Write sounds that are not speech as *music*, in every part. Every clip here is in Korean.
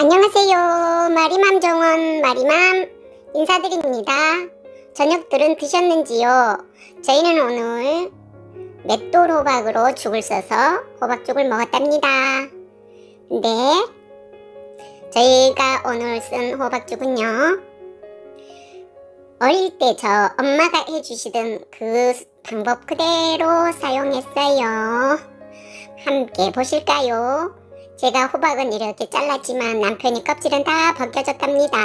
안녕하세요. 마리맘 정원 마리맘 인사드립니다. 저녁들은 드셨는지요? 저희는 오늘 맷돌 호박으로 죽을 써서 호박죽을 먹었답니다. 네. 저희가 오늘 쓴 호박죽은요. 어릴 때 저 엄마가 해주시던 그 방법 그대로 사용했어요. 함께 보실까요? 제가 호박은 이렇게 잘랐지만 남편이 껍질은 다 벗겨졌답니다.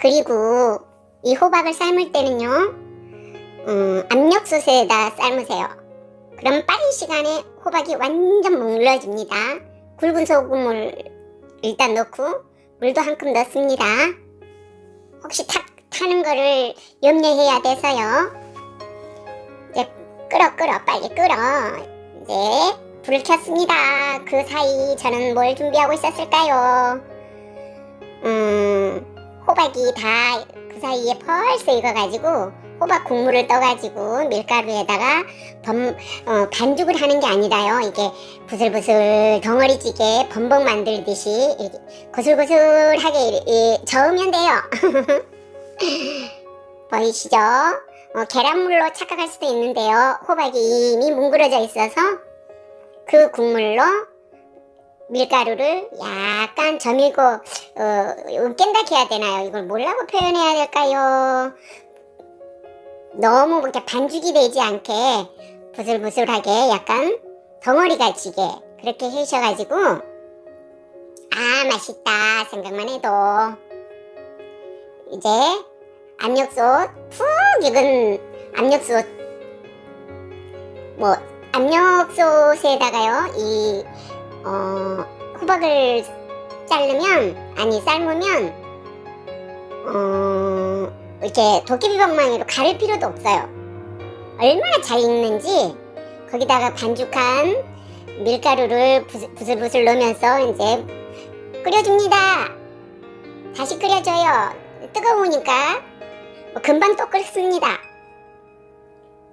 그리고 이 호박을 삶을 때는요. 음, 압력솥에다 삶으세요. 그럼 빠른 시간에 호박이 완전 물러집니다. 굵은 소금을 일단 넣고 물도 한 컵 넣습니다. 혹시 탁 타는 거를 염려해야 돼서요. 이제 끓어 끓어 빨리 끓어. 이제 불을 켰습니다. 그 사이 저는 뭘 준비하고 있었을까요? 음, 호박이 다 그 사이에 벌써 익어가지고 호박 국물을 떠가지고 밀가루에다가 범, 어, 반죽을 하는 게 아니라요. 이게 부슬부슬 덩어리찌개 범벅 만들듯이 이렇게 고슬고슬하게 이렇게 저으면 돼요. *laughs* 보이시죠? 어, 계란물로 착각할 수도 있는데요. 호박이 이미 뭉그러져 있어서 그 국물로 밀가루를 약간 저밀고 어, 깬다 해야 되나요? 이걸 뭐라고 표현해야 될까요? 너무 이렇게 반죽이 되지 않게 부슬부슬하게 약간 덩어리가 지게 그렇게 해셔가지고 아 맛있다 생각만 해도 이제 압력솥 푹 익은 압력솥 뭐 압력솥에다가요 이 어, 호박을 자르면 아니 삶으면 어, 이렇게 도깨비 방망이로 가를 필요도 없어요. 얼마나 잘 익는지 거기다가 반죽한 밀가루를 부슬, 부슬부슬 넣으면서 이제 끓여줍니다. 다시 끓여줘요. 뜨거우니까 뭐 금방 또 끓습니다.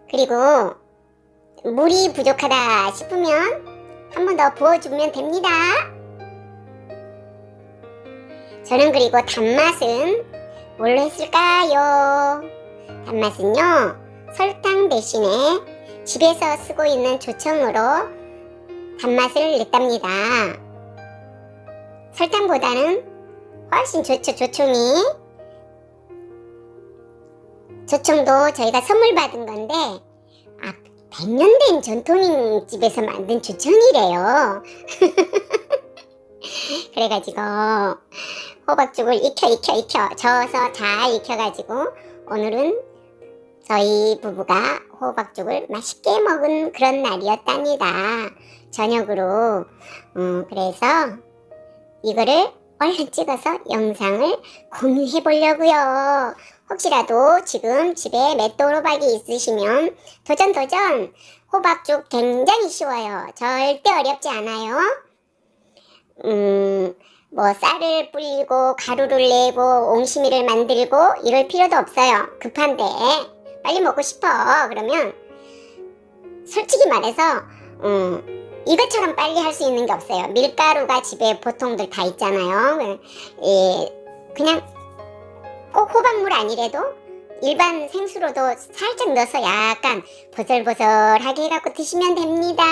그리고 물이 부족하다 싶으면 한 번 더 부어주면 됩니다. 저는 그리고 단맛은 뭘로 했을까요? 단맛은요 설탕 대신에 집에서 쓰고 있는 조청으로 단맛을 냈답니다. 설탕보다는 훨씬 좋죠 조청이. 조청도 저희가 선물 받은 건데 아 100년 된 전통인 집에서 만든 조청이래요. *laughs* 그래가지고 호박죽을 익혀 익혀 익혀 저어서 잘 익혀가지고 오늘은 저희 부부가 호박죽을 맛있게 먹은 그런 날이었답니다. 저녁으로. 음, 그래서 이거를 얼른 찍어서 영상을 공유해 보려고요. 혹시라도 지금 집에 맷돌 호박이 있으시면 도전 도전! 호박죽 굉장히 쉬워요. 절대 어렵지 않아요. 음, 뭐 쌀을 불리고 가루를 내고 옹심이를 만들고 이럴 필요도 없어요. 급한데 빨리 먹고 싶어. 그러면 솔직히 말해서 음, 이것처럼 빨리 할 수 있는 게 없어요. 밀가루가 집에 보통들 다 있잖아요. 예, 그냥 꼭 호박물 아니래도 일반 생수로도 살짝 넣어서 약간 보슬보슬하게 해갖고 드시면 됩니다